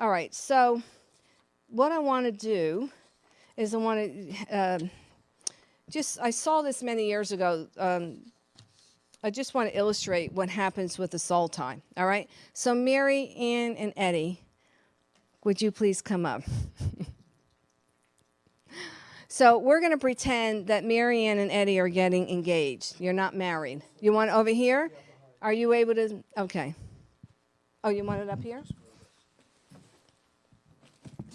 All right, so what I want to do is I want to uh, just, I saw this many years ago. Um, I just want to illustrate what happens with the soul time. All right, so Mary, Ann, and Eddie, would you please come up? so we're going to pretend that Mary Ann and Eddie are getting engaged. You're not married. You want over here? Are you able to? Okay. Oh, you want it up here?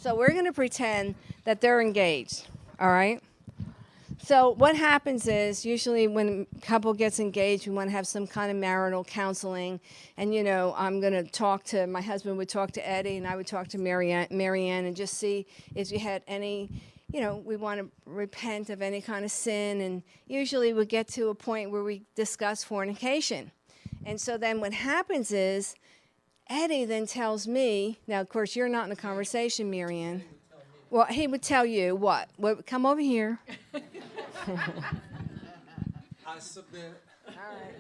So we're going to pretend that they're engaged, all right? So what happens is usually when a couple gets engaged, we want to have some kind of marital counseling. And, you know, I'm going to talk to, my husband would talk to Eddie and I would talk to Marianne, Marianne and just see if we had any, you know, we want to repent of any kind of sin. And usually we get to a point where we discuss fornication. And so then what happens is Eddie then tells me, now of course you're not in the conversation, Marianne. Well, he would tell you what? Well, come over here. I submit All right.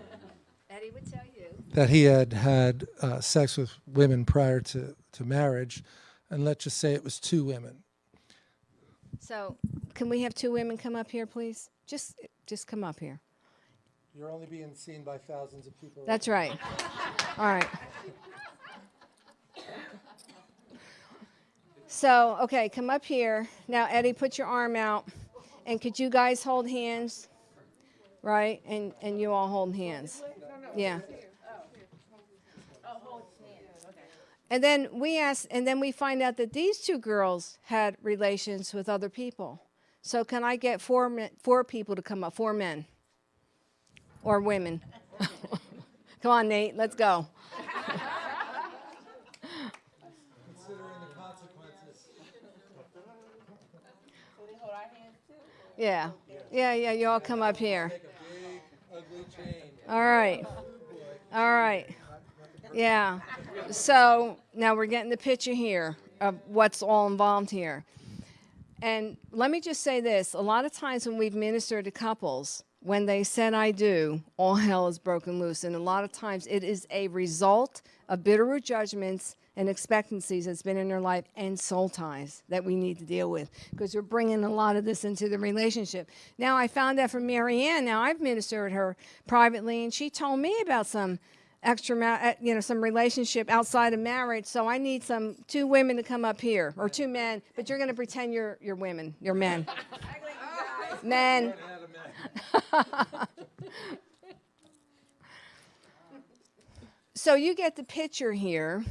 Eddie would tell you. that he had had uh, sex with women prior to, to marriage, and let's just say it was two women. So, can we have two women come up here, please? Just, just come up here. You're only being seen by thousands of people. That's right. All right. So, okay, come up here. Now, Eddie, put your arm out. And could you guys hold hands? Right? And, and you all hold hands. Yeah. And then we ask, and then we find out that these two girls had relations with other people. So can I get four men, four people to come up? Four men or women? come on, Nate. Let's go. Yeah. Yeah, yeah. You all come up here. Make a big, ugly change. All right. All right. Yeah. So now we're getting the picture here of what's all involved here. And let me just say this a lot of times when we've ministered to couples, when they said I do, all hell is broken loose. And a lot of times it is a result of bitter judgments and expectancies that's been in their life and soul ties that we need to deal with because we're bringing a lot of this into the relationship. Now, I found that from Marianne. Now, I've ministered her privately, and she told me about some extra, ma- uh, you know, some relationship outside of marriage. So I need some two women to come up here, or two men. But you're going to pretend you're you're women. You're men. men. so you get the picture here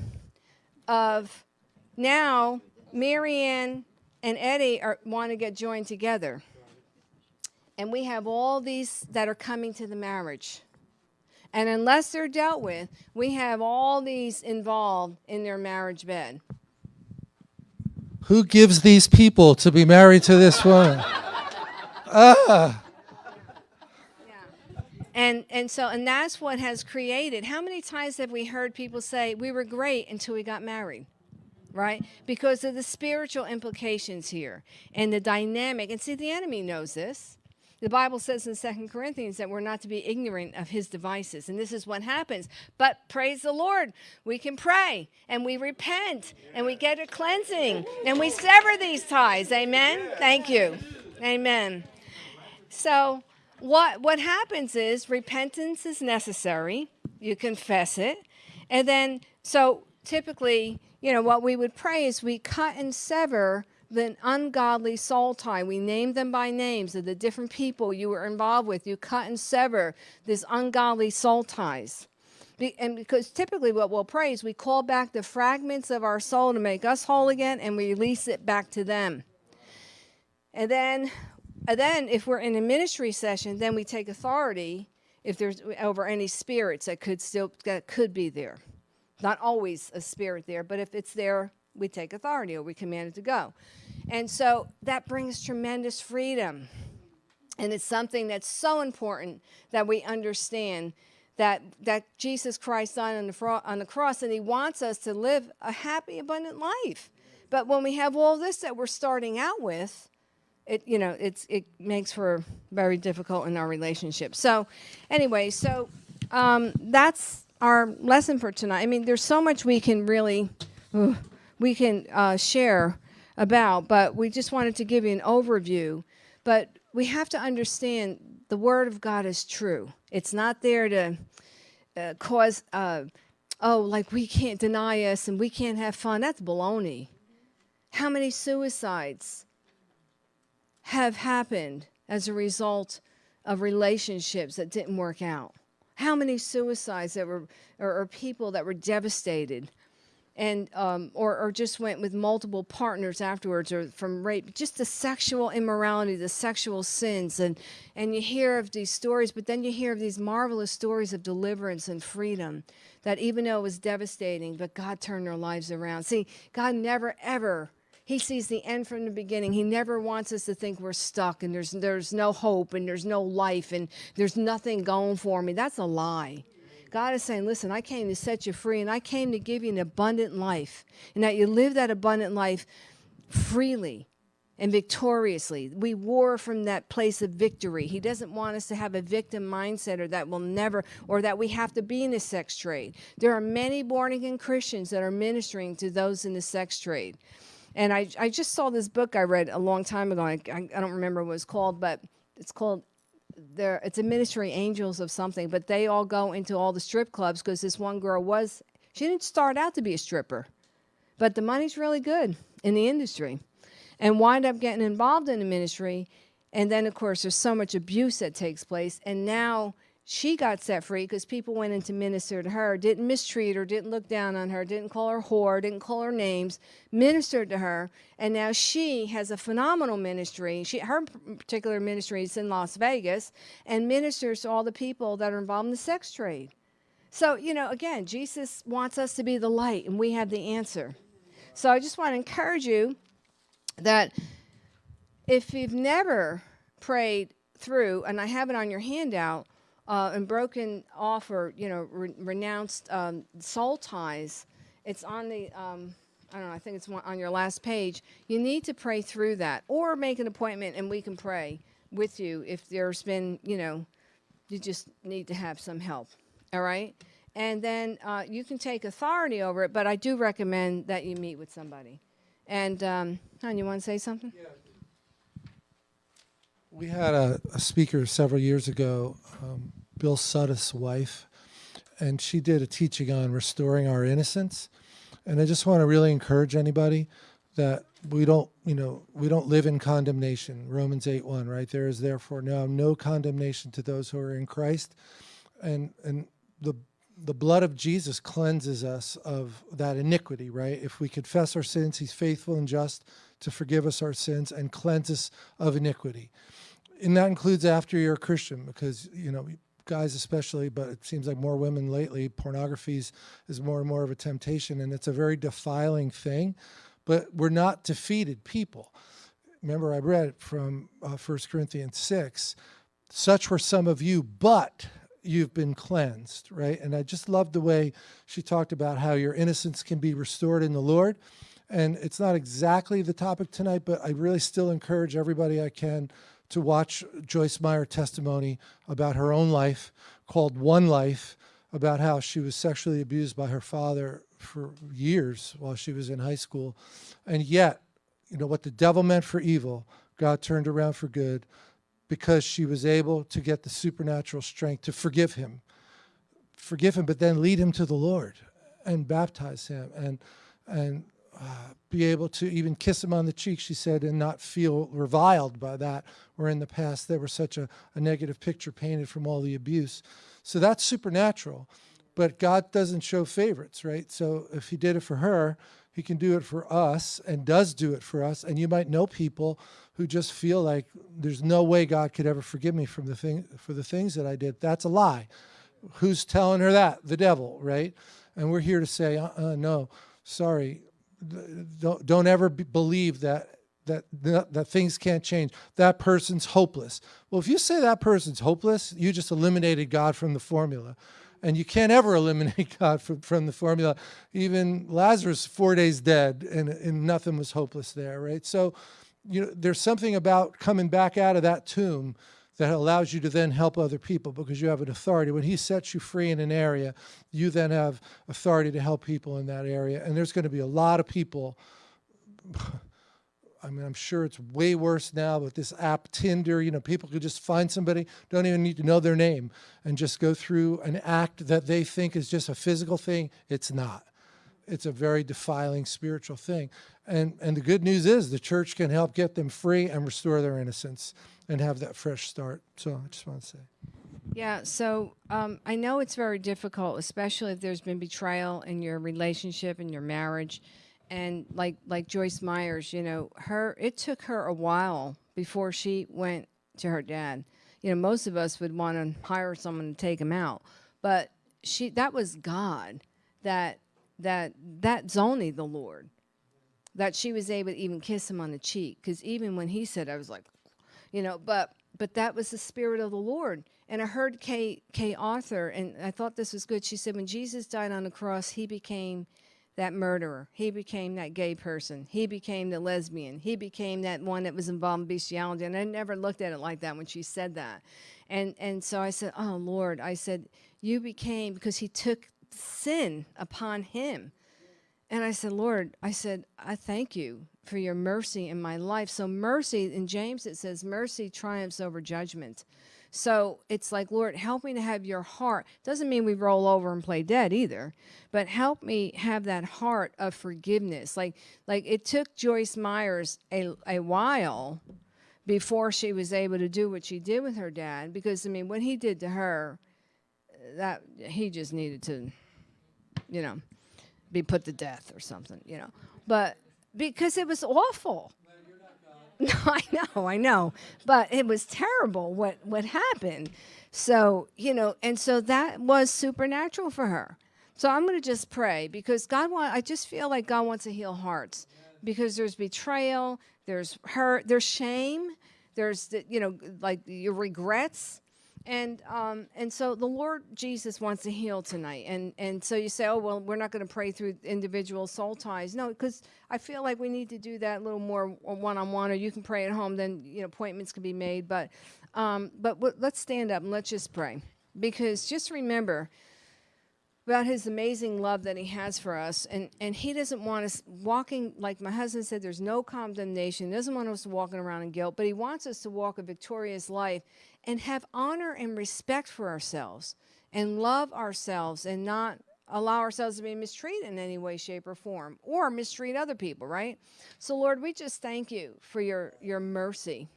of now Marianne and Eddie are, want to get joined together. And we have all these that are coming to the marriage. And unless they're dealt with, we have all these involved in their marriage bed. Who gives these people to be married to this woman? ah, And and so and that's what has created. How many times have we heard people say we were great until we got married? Right? Because of the spiritual implications here and the dynamic. And see the enemy knows this. The Bible says in Second Corinthians that we're not to be ignorant of his devices. And this is what happens. But praise the Lord, we can pray and we repent and we get a cleansing and we sever these ties. Amen. Thank you. Amen. So what what happens is repentance is necessary. You confess it. And then so typically, you know, what we would pray is we cut and sever the ungodly soul tie. We name them by names of the different people you were involved with. You cut and sever these ungodly soul ties. Be, and because typically what we'll pray is we call back the fragments of our soul to make us whole again and we release it back to them. And then, and then if we're in a ministry session, then we take authority if there's over any spirits that could still that could be there. Not always a spirit there, but if it's there, we take authority or we command it to go. And so that brings tremendous freedom. And it's something that's so important that we understand that, that Jesus Christ died on the, on the cross and he wants us to live a happy, abundant life. But when we have all this that we're starting out with, it you know it's it makes for very difficult in our relationship. So anyway, so um, that's our lesson for tonight. I mean, there's so much we can really. we can uh, share about, but we just wanted to give you an overview. But we have to understand the Word of God is true. It's not there to uh, cause, uh, oh, like we can't deny us and we can't have fun. That's baloney. How many suicides have happened as a result of relationships that didn't work out? How many suicides that were, or, or people that were devastated? and um, or, or just went with multiple partners afterwards or from rape just the sexual immorality the sexual sins and and you hear of these stories but then you hear of these marvelous stories of deliverance and freedom that even though it was devastating but god turned their lives around see god never ever he sees the end from the beginning. He never wants us to think we're stuck and there's there's no hope and there's no life and there's nothing going for me. That's a lie. God is saying, listen, I came to set you free and I came to give you an abundant life and that you live that abundant life freely and victoriously. We war from that place of victory. He doesn't want us to have a victim mindset or that will never, or that we have to be in the sex trade. There are many born again Christians that are ministering to those in the sex trade. And I, I just saw this book I read a long time ago. I, I, I don't remember what it's called, but it's called there it's a ministry angels of something but they all go into all the strip clubs because this one girl was she didn't start out to be a stripper but the money's really good in the industry and wind up getting involved in the ministry and then of course there's so much abuse that takes place and now she got set free because people went in to minister to her, didn't mistreat her, didn't look down on her, didn't call her whore, didn't call her names, ministered to her, and now she has a phenomenal ministry. She, her particular ministry is in Las Vegas and ministers to all the people that are involved in the sex trade. So, you know, again, Jesus wants us to be the light, and we have the answer. So I just want to encourage you that if you've never prayed through, and I have it on your handout, uh, and broken off or you know re renounced um, soul ties, it's on the um, I don't know. I think it's on your last page. You need to pray through that, or make an appointment, and we can pray with you if there's been you know you just need to have some help. All right, and then uh, you can take authority over it. But I do recommend that you meet with somebody. And um, you want to say something? Yeah. We had a, a speaker several years ago, um, Bill Sudduth's wife, and she did a teaching on restoring our innocence. And I just want to really encourage anybody that we don't, you know, we don't live in condemnation. Romans 8 1, right? There is therefore now no condemnation to those who are in Christ. And and the the blood of Jesus cleanses us of that iniquity, right? If we confess our sins, he's faithful and just to forgive us our sins and cleanse us of iniquity and that includes after you're a Christian, because you know guys especially, but it seems like more women lately. Pornography is, more and more of a temptation, and it's a very defiling thing. But we're not defeated people. Remember, I read from uh, 1 Corinthians 6, such were some of you, but you've been cleansed, right? And I just love the way she talked about how your innocence can be restored in the Lord. And it's not exactly the topic tonight, but I really still encourage everybody I can to watch Joyce Meyer testimony about her own life called One Life, about how she was sexually abused by her father for years while she was in high school. And yet, you know, what the devil meant for evil, God turned around for good because she was able to get the supernatural strength to forgive him. Forgive him, but then lead him to the Lord and baptize him and and uh, be able to even kiss him on the cheek, she said, and not feel reviled by that, where in the past there was such a, a negative picture painted from all the abuse. So that's supernatural, but God doesn't show favorites, right? So if he did it for her, he can do it for us and does do it for us. And you might know people who just feel like there's no way God could ever forgive me from the thing, for the things that I did. That's a lie. Who's telling her that? The devil, right? And we're here to say, uh, uh no, sorry, don't, don't ever be, believe that that, that that things can't change. That person's hopeless. Well, if you say that person's hopeless, you just eliminated God from the formula. And you can't ever eliminate God from, from the formula. Even Lazarus, four days dead, and, and nothing was hopeless there, right? So, you know, there's something about coming back out of that tomb that allows you to then help other people because you have an authority. When he sets you free in an area, you then have authority to help people in that area. And there's going to be a lot of people. I mean, I'm sure it's way worse now with this app Tinder. You know, people could just find somebody, don't even need to know their name, and just go through an act that they think is just a physical thing. It's not. It's a very defiling spiritual thing. And, and the good news is the church can help get them free and restore their innocence and have that fresh start. So I just want to say. Yeah, so um, I know it's very difficult, especially if there's been betrayal in your relationship and your marriage. And like like Joyce Myers, you know, her it took her a while before she went to her dad. You know, most of us would want to hire someone to take him out, but she that was God that that that's only the Lord that she was able to even kiss him on the cheek because even when he said, I was like, you know, but but that was the spirit of the Lord. And I heard Kay, Kay Arthur, and I thought this was good. She said, when Jesus died on the cross, he became that murderer. He became that gay person. He became the lesbian. He became that one that was involved in bestiality. And I never looked at it like that when she said that. And, and so I said, oh, Lord, I said, you became, because he took sin upon him. And I said, Lord, I said, I thank you for your mercy in my life. So mercy, in James it says, mercy triumphs over judgment. So it's like, Lord, help me to have your heart. Doesn't mean we roll over and play dead either, but help me have that heart of forgiveness. Like, like it took Joyce Myers a, a while before she was able to do what she did with her dad, because I mean, what he did to her, that he just needed to, you know, be put to death or something, you know. But because it was awful. No, I know, I know. But it was terrible what, what happened. So, you know, and so that was supernatural for her. So I'm going to just pray because God want I just feel like God wants to heal hearts because there's betrayal, there's hurt, there's shame, there's the, you know like your regrets and um, and so the Lord Jesus wants to heal tonight. And and so you say, oh well, we're not going to pray through individual soul ties. No, because I feel like we need to do that a little more one on one, or you can pray at home. Then you know appointments can be made. But um, but let's stand up and let's just pray because just remember about his amazing love that he has for us. And and he doesn't want us walking like my husband said there's no condemnation. He doesn't want us walking around in guilt but he wants us to walk a victorious life and have honor and respect for ourselves and love ourselves and not allow ourselves to be mistreated in any way shape or form or mistreat other people right? So lord we just thank you for your your mercy.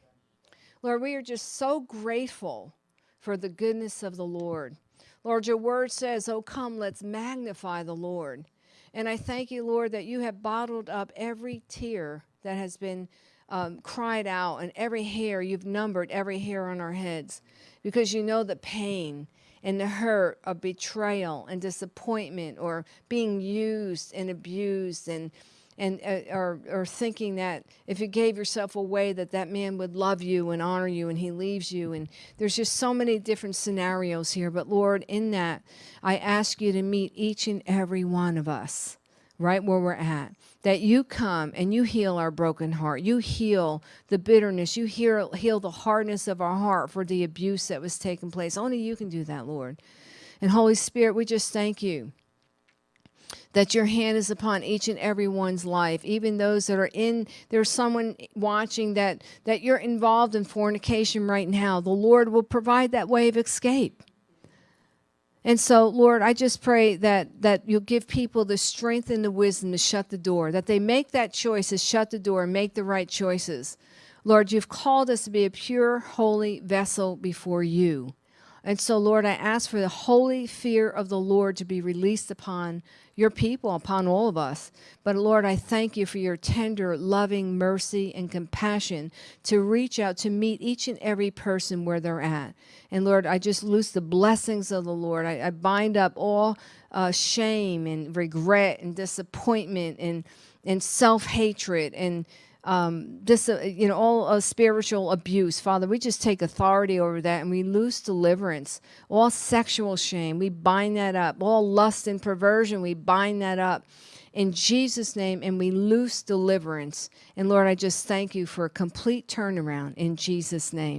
Lord we are just so grateful for the goodness of the lord Lord, your word says, Oh, come, let's magnify the Lord. And I thank you, Lord, that you have bottled up every tear that has been um, cried out and every hair, you've numbered every hair on our heads because you know the pain and the hurt of betrayal and disappointment or being used and abused and and uh, or, or thinking that if you gave yourself away that that man would love you and honor you and he leaves you. And there's just so many different scenarios here. But lord in that i ask you to meet each and every one of us right where we're at. That you come and you heal our broken heart. You heal the bitterness. You heal, heal the hardness of our heart for the abuse that was taking place. Only you can do that lord. And holy spirit we just thank you that your hand is upon each and every one's life, even those that are in, there's someone watching that, that you're involved in fornication right now. The Lord will provide that way of escape. And so, Lord, I just pray that, that you'll give people the strength and the wisdom to shut the door, that they make that choice to shut the door and make the right choices. Lord, you've called us to be a pure, holy vessel before you. And so, Lord, I ask for the holy fear of the Lord to be released upon your people, upon all of us. But, Lord, I thank you for your tender, loving mercy and compassion to reach out to meet each and every person where they're at. And, Lord, I just loose the blessings of the Lord. I, I bind up all uh, shame and regret and disappointment and, and self hatred and um, this, uh, you know, all uh, spiritual abuse. Father, we just take authority over that and we loose deliverance. All sexual shame, we bind that up. All lust and perversion, we bind that up in Jesus' name and we loose deliverance. And Lord, I just thank you for a complete turnaround in Jesus' name.